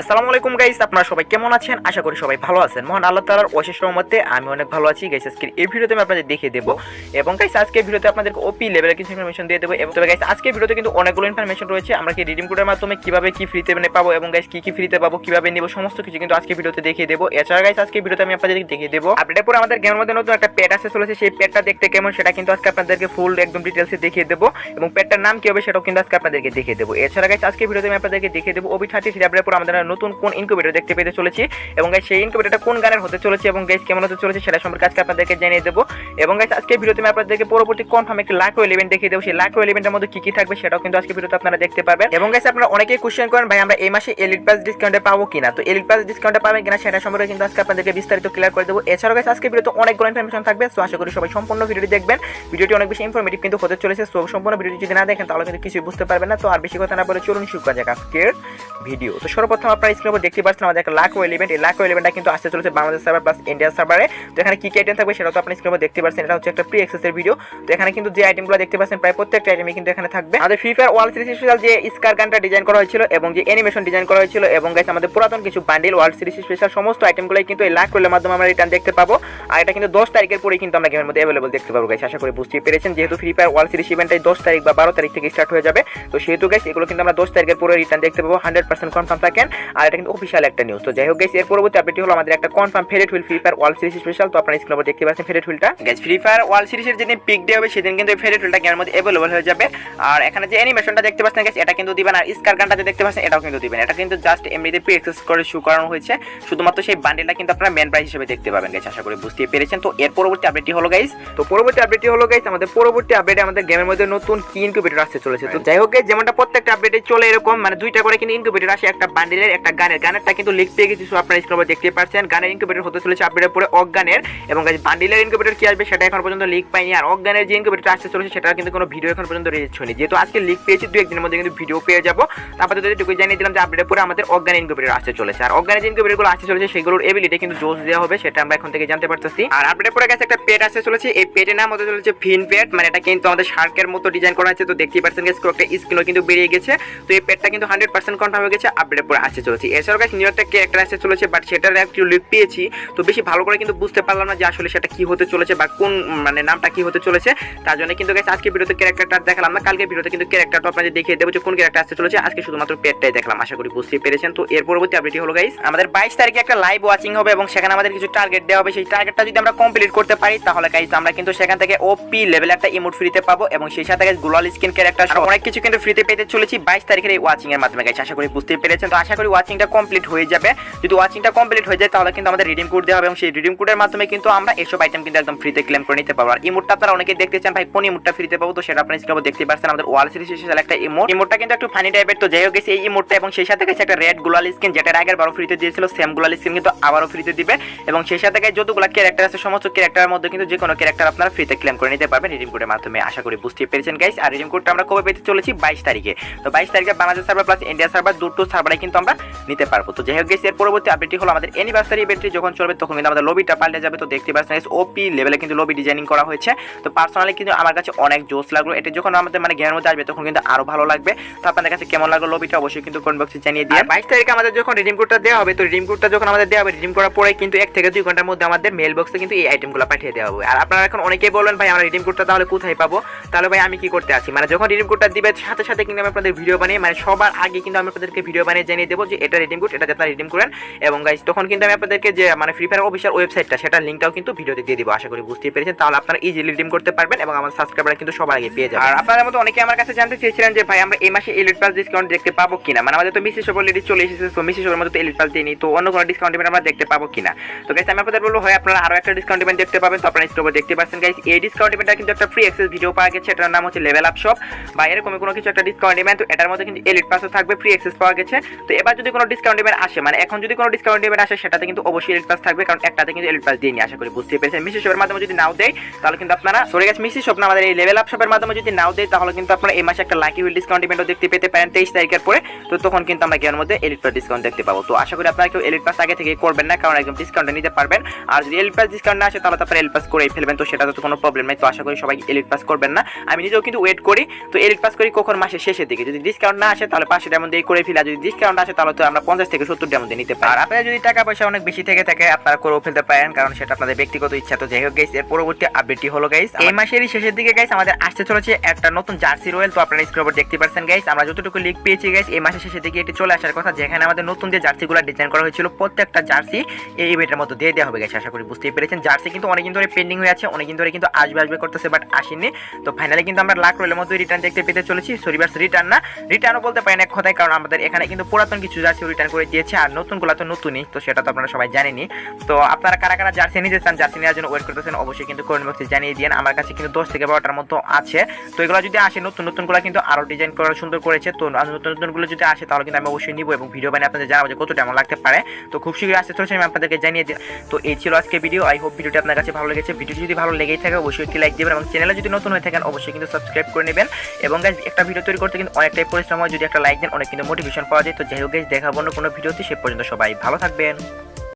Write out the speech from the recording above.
আসসালামু আলাইকুম গাইস আপনারা সবাই কেমন আছেন? আশা করি সবাই ভালো আছেন। মহান আল্লাহ তাআলার অশেষ রহমতে আমি অনেক ভালো আছি। গাইস আজকে এই ভিডিওতে আমি আপনাদের দেখিয়ে দেবো। এবং গাইস আজকে ভিডিওতে আপনাদেরকে ওপি লেভেলের কিছু ইনফরমেশন দিয়ে দেবো। এবং তবে গাইস আজকে ভিডিওতে কিন্তু অনেকগুলো ইনফরমেশন রয়েছে। আমরা কি রিডিম কোডের মাধ্যমে কীভাবে কি ফ্রিতে মানে পাবো এবং গাইস কি কি ফ্রিতে পাবো, কীভাবে নিব, সমস্ত কিছু কিন্তু আজকে ভিডিওতে দেখিয়ে দেবো। এছাড়া গাইস আজকে ভিডিওতে আমি আপনাদেরকে দেখিয়ে দেবো। আপডেটের পরে আমাদের গেমের মধ্যে নতুন একটা পেট আসতে চলেছে। সেই পেটটা দেখতে কেমন, সেটা কিন্তু আজকে আপনাদেরকে ফুল একদম ডিটেলসে দেখিয়ে দেবো। এবং পেটটার নাম কি হবে, সেটাও কিন্তু আজকে আপনাদেরকে দেখিয়ে দেবো। এছাড়া গাইস আজকে ভিডিওতে আমি আপনাদেরকে দেখিয়ে দেবো ওবি থার্টি থ্রি আপডেটের পর আমাদের নতুন কোন ইনকিউবেটর দেখতে পেতে চলেছি। এবং গাইস সেই ইনকিউবেটরটা কোন গানের হতে চলেছে এবং গাইস কেমন হতে চলেছে সেটা সম্পর্কে আজকে আপনাদেরকে জানিয়ে দেবো। এবং গাইজ আজকে ভিডিওতে আমি আপনাদেরকে পরবর্তী কনফার্ম একটি লাখো এলিমেন্ট দেখিয়ে দেবো। সেই লাখো এলিমেন্টের মধ্যে কি কি থাকবে সেটাও কিন্তু আজকে ভিডিওতে আপনারা দেখতে পাবেন। এবং গাইস আপনারা অনেকেই কোশ্চেন করেন, ভাই, আমরা এই মাসে এলিট পাস ডিসকাউন্টে পাবো কিনা? তো এলিট পাস ডিসকাউন্টে পাবেন কিনা সেটা সম্পর্কে কিন্তু আজকে আপনাদেরকে বিস্তারিত ক্লিয়ার করে দেবো। এছাড়াও গাইস আজকে ভিডিওতে অনেকগুলো ইনফরমেশন থাকবে সো আশা করি সবাই সম্পূর্ণ ভিডিওটি দেখবেন। ভিডিওটি অনেক বেশি ইনফরমেটিভ কিন্তু হতে চলেছে সো সম্পূর্ণ ভিডিওটি যদি না দেখেন, তাহলে কিন্তু কিছুই বুঝতে পারবেন না। তো আর বেশি কথা না বলে চলুন শুরু করা যাক আজকের ভিডিও। তো সর্বপ্রথম আপনারা স্ক্রিনের দেখতে পাচ্ছেন আমাদের একটা লাখো এলিমেন্ট এই লাখো এলিমেন্টটা কিন্তু আসতে চলেছে বাংলাদেশ সার্ভার প্লাস ইন্ডিয়া সার্ভারে তো এখানে কি কি আইটেম থাকবে সেটা তো আপনি স্ক্রিনের উপর দেখতে পাচ্ছেন। এটা হচ্ছে একটা প্রি অ্যাক্সেসের ভিডিও তো এখানে কিন্তু যে আইটেমগুলো দেখতে পাচ্ছেন, প্রায় প্রত্যেকটা আইটেমই কিন্তু এখানে থাকবে। আমাদের Free Fire world series special যে স্কার গানটা ডিজাইন করা হয়েছিল এবং যে অ্যানিমেশন ডিজাইন করা হয়েছিল এবং গাইস আমাদের পুরাতন কিছু বান্ডিল ওয়ার্ল্ড সিরিজ স্পেশাল সমস্ত আইটেমগুলোই কিন্তু এই লাখ রোলের মাধ্যমে আমরা রিটার্ন দেখতে পাবো। আর এটা কিন্তু দশ তারিখের পরেই কিন্তু আমরা গেমের মধ্যে অ্যাভেলেবল দেখতে পাবো গাইস আশা করি বুঝতে পেরেছেন। যেহেতু ফ্রি ফায়ার ওয়ার্ল্ড সিরিজ ইভেন্টটাই দশ তারিখ বা বারো তারিখ থেকে স্টার্ট হয়ে যাবে। তো সেহেতু গাইস এগুলো কিন্তু আমরা দশ তারিখের পরে রিটার্ন দেখতে পাবো। হান্ড্রেড পার্সেন্ট কনফার্ম থাকেন। আর এটা কিন্তু অফিসিয়াল একটা নিউজ তো যাই হোক গাইস এর পরবর্তী আপডেট হলো আমাদের একটা confirm faded wheel free fire world series special তো আপনারা স্ক্রিনে দেখতে পাচ্ছেন ফেরেট হুইলটা গাইস ফ্রি ফায়ার ওয়ার্ল্ড সিরিজের যেদিন পিক ডে হবে সেদিন কিন্তু এই ফেরেট হুইলটা গেমের মধ্যে অ্যাভেলেবল হয়ে যাবে। আর এখানে যে অ্যানিমেশনটা দেখতে পাচ্ছেন গাইস এটা কিন্তু দিবেন। আর স্কার গানটা যে দেখতে পাচ্ছেন এটাও কিন্তু দিবেন। এটা কিন্তু জাস্ট এমনিতে প্রি অ্যাক্সেস করে শু করানো হয়েছে। শুধুমাত্র সেই বান্ডেলটা কিন্তু আপনারা মেন প্রাইস হিসেবে দেখতে পাবেন গাইস আশা করি বুঝতে পেরেছেন। তো এর পরবর্তী আপডেটটি হলো গাইস তো পরবর্তী আপডেটটি হলো গাইস আমাদের পরবর্তী আপডেটে আমাদের গেমের মধ্যে নতুন কি ইনকিউবেটর আসতে চলেছে। তো যাই হোক যেমনটা প্রত্যেকটা আপডেটে চলে এরকম মানে দুইটা করে কিন্তু ইনকিউবেটর আসে একটা বান্ডেলের একটা গানের গানেরটা কিন্তু লিখ পেয়ে গেছি আপনারা স্ক্রিনে দেখতে পাচ্ছেন গানের ইনকিউবেটর হতে চলেছে আপডেটের পরে অজ্ঞানের, এবং বান্ডেলের ইনকিউবেটর কি আসবে সেটা এখন পর্যন্ত লিক পাইনি, আর অজ্ঞানের যে ইনকিউবেটর আসতে চলেছে সেটা কিন্তু কোনো ভিডিও এখন পর্যন্ত রিলিজ হয়নি। যেহেতু আজকে লিক পেয়েছি দু একদিনের মধ্যে কিন্তু ভিডিও পেয়ে যাব। তারপরে যদি এটুকু জানিয়ে দিলাম যে আপডেটের পরে আমাদের অজ্ঞান ইনকিউবেটর আসতে চলেছে। আর অজ্ঞানের যে ইনকিউবেটরগুলো আসতে চলেছে, সেগুলোর এবিলিটি কিন্তু জোস দেওয়া হবে, সেটা আমরা এখন থেকে জানতে পারতেছি। আর আপডেটের পরে গেছে একটা পেট আসতে চলেছে। এই পেটের নাম হতে চলেছে ফিন পেট মানে এটা কিন্তু আমাদের শার্কের মতো ডিজাইন করা আছে, তো দেখতেই পাচ্ছেন গেছে একটা স্কিনও কিন্তু বেরিয়ে গেছে। তো এই পেটটা কিন্তু হান্ড্রেড পার্সেন্ট কনফার্ম হয়ে গেছে আপডেটের পরে আসতে চলেছে। এছাড়াও গাছ নিউ একটা ক্যারেক্টার আসতে চলেছে বাট সেটার একটু লিক পেয়েছি তো বেশি ভালো করে কিন্তু বুঝতে পারলাম না যে আসলে সেটা কি হতে চলেছে বা কোন মানে নামটা কি হতে চলেছে। তার জন্য কিন্তু গাছ আজকে ভিডিওতে ক্যারেক্টারটা দেখালাম না কালকে ভিডিওতে কিন্তু ক্যারেক্টারটা আপনাদের দেখিয়ে দেবো যে কোন ক্যারেক্টার আসতে চলেছে। আজকে শুধুমাত্র পেটটাই দেখলাম আশা করি বুঝতে পেরেছেন। তো এর পরবর্তী আপডেটই হলো গাইস আমাদের বাইশ তারিখে একটা লাইভ ওয়াচিং হবে এবং সেখানে আমাদের কিছু টার্গেট দেওয়া হবে। সেই টার্গেটটা যদি আমরা কমপ্লিট করতে পারি তাহলে গাইস আমরা কিন্তু সেখান থেকে ওপি লেভেল একটা ইমোট ফ্রিতে পাবো এবং সেই সাথে গাইস গ্লোবাল স্কিন ক্যারেক্টার অনেক কিছু কিন্তু ফ্রিতে পেতে চলেছি বাইশ তারিখের এই ওয়াচিং এর মাধ্যমে গাইস আশা করি বুঝতে পেরেছেন। তো আশা করি ওয়াচিংটা কমপ্লিট হয়ে যাবে। যদি ওয়াচিংটা কমপ্লিট হয়ে যায়, তাহলে কিন্তু আমাদের রিডিম কোড দেওয়া হবে এবং সেই রিডিম কোডের মাধ্যমে কিন্তু আমরা এসব আইটেম কিন্তু একদম ফ্রিতে ক্লেম করে নিতে পারব। আর ইমোটটা আপনারা অনেকে দেখতে চান, ভাই, কোন ইমোটটা ফ্রিতে পাবো? তো সেটা আপনারা স্ক্রিনে দেখতে পাচ্ছেন আমাদের ওয়াল সিরিজ স্পেশাল একটা ইমোট ইমোটটা কিন্তু একটু ফানি টাইপের তো যাই হোক এই ইমোটটা এবং সেই সাথে গেছে একটা রেড গ্লোয়াল স্কিন যেটা আগের বারো ফ্রিতে দিয়েছিল সেম গ্লোয়াল স্কিন কিন্তু আবারও ফ্রিতে দিবে। এবং সেই সাথে যতগুলো ক্যারেক্টার আছে, সমস্ত ক্যারেক্টারের মধ্যে কিন্তু যে কোনো ক্যারেক্টার আপনারা ফ্রিতে ক্লেম করে নিতে পারবেন রিডিম কোডের মাধ্যমে। আশা করি বুঝতে পেরেছেন গাইস আর রিডিম কোডটা আমরা কবে পেতে চলেছি? বাইশ তারিখে। তো বাইশ তারিখে Bangladesh server plus India server দুটো সার্ভারে কিন্তু আমরা নিতে পারব। তো যাই হোক গেছে এর পরবর্তী আপডেটটি হলো আমাদের অ্যানিভার্সারি ইভেন্টটি যখন চলবে তখন কিন্তু আমাদের লবিটা পাল্টে যাবে। তো দেখতে পাচ্ছেন ওপি লেভেলে কিন্তু লবি ডিজাইনিং করা হয়েছে। তো পার্সোনালি কিন্তু আমার কাছে অনেক জোস লাগল। এটা যখন আমাদের মানে জ্ঞানের মধ্যে আসবে তখন কিন্তু আরও ভালো লাগবে। তো আপনাদের কাছে কেমন লাগল লবিটা অবশ্যই কিন্তু কমেন্ট বক্সে জানিয়ে দিয়ে বাইশ তারিখে আমাদের যখন রিডিম কোডটা দেওয়া হবে, তো রিডিম কোডটা যখন আমাদের দেওয়া হবে রিডিম করার পরে কিন্তু এক থেকে দুই ঘণ্টার মধ্যে আমাদের মেল বক্সে কিন্তু এই আইটেমগুলো পাঠিয়ে দেওয়া হবে। আর আপনারা এখন অনেকেই বলবেন, ভাই, আমরা রিডিম কোডটা তাহলে কোথায় পাবো? তাহলে ভাই, আমি কি করতে আছি? মানে যখন রিডিম কোডটা দিবে, সাথে সাথে কিন্তু আমি আপনাদের ভিডিও বানিয়ে মানে সবার আগে কিন্তু আমি আপনাদেরকে ভিডিও বানিয়ে জানিয়ে দেবো যে এটা রিডিম কোড এটা আপনারা রিডিম করেন। এবং গাইস তখন কিন্তু আমি আপনাদেরকে যে মানে ফ্রি ফায়ার অফিসিয়াল ওয়েবসাইটটা সেটার লিঙ্কটাও কিন্তু ভিডিওতে দিয়ে দিব। আশা করি বুঝতে পেরেছেন। তাহলে আপনারা ইজিলি রিডিম করতে পারবেন এবং আমার সাবস্ক্রাইবার কিন্তু সবার আগে পেয়ে যাবেন। আর আপনাদের মতো অনেকে আমার কাছে জানতে চেয়েছিলেন যে, ভাই, আমরা এই মাসে এলিট পাস ডিসকাউন্ট দেখতে পাবো কিনা? মানে আমাদের তো মিসি সব অলরেডি চলে এসেছে তো মিসি সবের মধ্যে তো এলিট পাস দিইনি তো অন্য কোনো ডিসকাউন্ট ইভেন্ট আমরা দেখতে পাবো কিনা? তো গাইস আমি আপনাদের বলব হয় আপনারা আরও একটা ডিসকাউন্ট ইভেন্ট দেখতে পাবেন, তো আপনারা স্টোরে দেখতে পাচ্ছেন। গাইস এই ডিসকাউন্ট ইভেন্টটা কিন্তু একটা ফ্রি অ্যাক্সেস ভিডিও পাওয়া গেছে, এটার নাম হচ্ছে লেভেল আপ শপ বা এরকম কোনো কিছু একটা ডিসকাউন্ট ইভেন্ট তো এটার মধ্যে কিন্তু এলিট পাসও থাকবে ফ্রি অ্যাক্সেস পাওয়া গেছে। তো এবার যদি কোনো ডিসকাউন্ট ইভেন্ট আসে মানে এখন যদি কোনো ডিসকাউন্ট ইভেন্ট আসে, সেটাতে কিন্তু অবশ্যই এলিট পাস থাকবে, কারণ একটাতে কিন্তু এলিট পাস দিয়ে আশা করি বুঝতে পেরেছেন। মিসি শপের মাধ্যমে যদি নাও দেয়, তাহলে কিন্তু আপনারা, সরে গেছে মিসি শপ আমাদের এই লেভেল আপ শপের মাধ্যমে যদি নাও দেয়, তাহলে কিন্তু আপনারা এই মাসে একটা লাকি হুইল ডিসকাউন্ট ইভেন্টও দেখতে পেতে পারেন তেইশ তারিখের পরে। তো তখন কিন্তু আমরা গেমের মধ্যে এলিট পাস ডিসকাউন্ট দেখতে পাবো। তো আশা করি আপনারা কেউ এলিট পাস আগে থেকে করবেন না, কারণ একদম ডিসকাউন্ট নিতে পারবেন। আর যদি এলিট পাস ডিসকাউন্ট না আসে, তাহলে তো আপনারা এলিট পাস করেই ফেলবেন, তো সেটা তো কোনো প্রবলেম নেই। তো আশা করি সবাই এলিট পাস করবেন না। আমি নিজেও কিন্তু ওয়েট করি, তো এলিট পাস করি কখন মাসের শেষের দিকে। যদি ডিসকাউন্ট না আসে, তাহলে পাঁচশো টাকার মধ্যে করে ফেলা যদি ডিসকাউন্ট আসে, তাহলে তাহলে তো আমরা পঞ্চাশ থেকে সত্তরটার মধ্যে নিতে পারি। আর আপনাদের যদি টাকা পয়সা অনেক বেশি থেকে থাকে আপনারা করেও ফেলতে পারেন কারণ সেটা আপনাদের ব্যক্তিগত ইচ্ছা। তো যাই হোক গাইস এর পরবর্তী আপডেটটি হলো গাইস এই মাসেরই শেষের দিকে গাইস আমাদের আসতে চলেছে একটা নতুন জার্সি রয়েল তো আপনারা স্ক্রিনের উপর দেখতে পাচ্ছেন গাইস আমরা যতটুকু লিক পেয়েছি গাইস এই মাসের শেষের দিকে এটি চলে আসার কথা যেখানে আমাদের নতুন যে জার্সিগুলো ডিজাইন করা হয়েছিল প্রত্যেকটা জার্সি এই ইভেন্টের মধ্যে দিয়ে দেওয়া হবে গাইস আশা করি বুঝতেই পেরেছেন। জার্সি কিন্তু অনেকদিন ধরে পেন্ডিং হয়ে আছে অনেকদিন ধরে কিন্তু আসবে আসবে করতেছে বাট আসেনি। তো ফাইনালি কিন্তু আমরা লাখ রয়েলের মধ্যে রিটার্ন দেখতে পেতে চলেছি সরিবার্স রিটার্ন না। রিটার্নও বলতে পারেন এক কথায় কারণ আমাদের এখানে কিন্তু পুরাতন কিছু জার্সি রিটার্ন করে দিয়েছে আর নতুনগুলো তো নতুনই, তো সেটা তো আপনারা সবাই জানেনি তো আপনারা কারা কারা জার্সি নিতে চান, জার্সি নেওয়ার জন্য ওয়েট করতেছেন, অবশ্যই কিন্তু কমেন্ট বক্সে জানিয়ে দিন। আমার কাছে কিন্তু দশ থেকে বারোটার মতো আছে। তো এগুলো যদি আসে, নতুন নতুনগুলো কিন্তু আরও ডিজাইন করা সুন্দর করেছে। তো নতুন নতুনগুলো যদি আসে, তাহলে কিন্তু আমি অবশ্যই নিবো এবং ভিডিও বানিয়ে আপনাদের জানাব যে কতটা এমন লাগতে পারে। তো খুব শীঘ্রই আসতে চলেছে, আমি আপনাদেরকে জানিয়ে দিই তো এই ছিল আজকে ভিডিও আই হোপ ভিডিওটি আপনার কাছে ভালো লেগেছে। ভিডিও যদি ভালো লেগেই থাকে, অবশ্যই একটি লাইক দেবেন এবং চ্যানেলে যদি নতুন হয়ে থাকেন, অবশ্যই কিন্তু সাবস্ক্রাইব করে নেবেন। এবং একটা ভিডিও তৈরি করতে কিন্তু অনেকটাই পরিশ্রম হয়। যদি একটা লাইক দেন, অনেক কিন্তু মোটিভেশন পাওয়া যায়। তো যাই হোক guys, দেখাবো না কোনো ভিডিওতে সে পর্যন্ত সবাই ভালো থাকবেন।